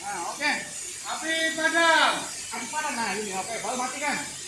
Nah, oke. Api padam. Api padam. Nah, ini oke. Baru matikan.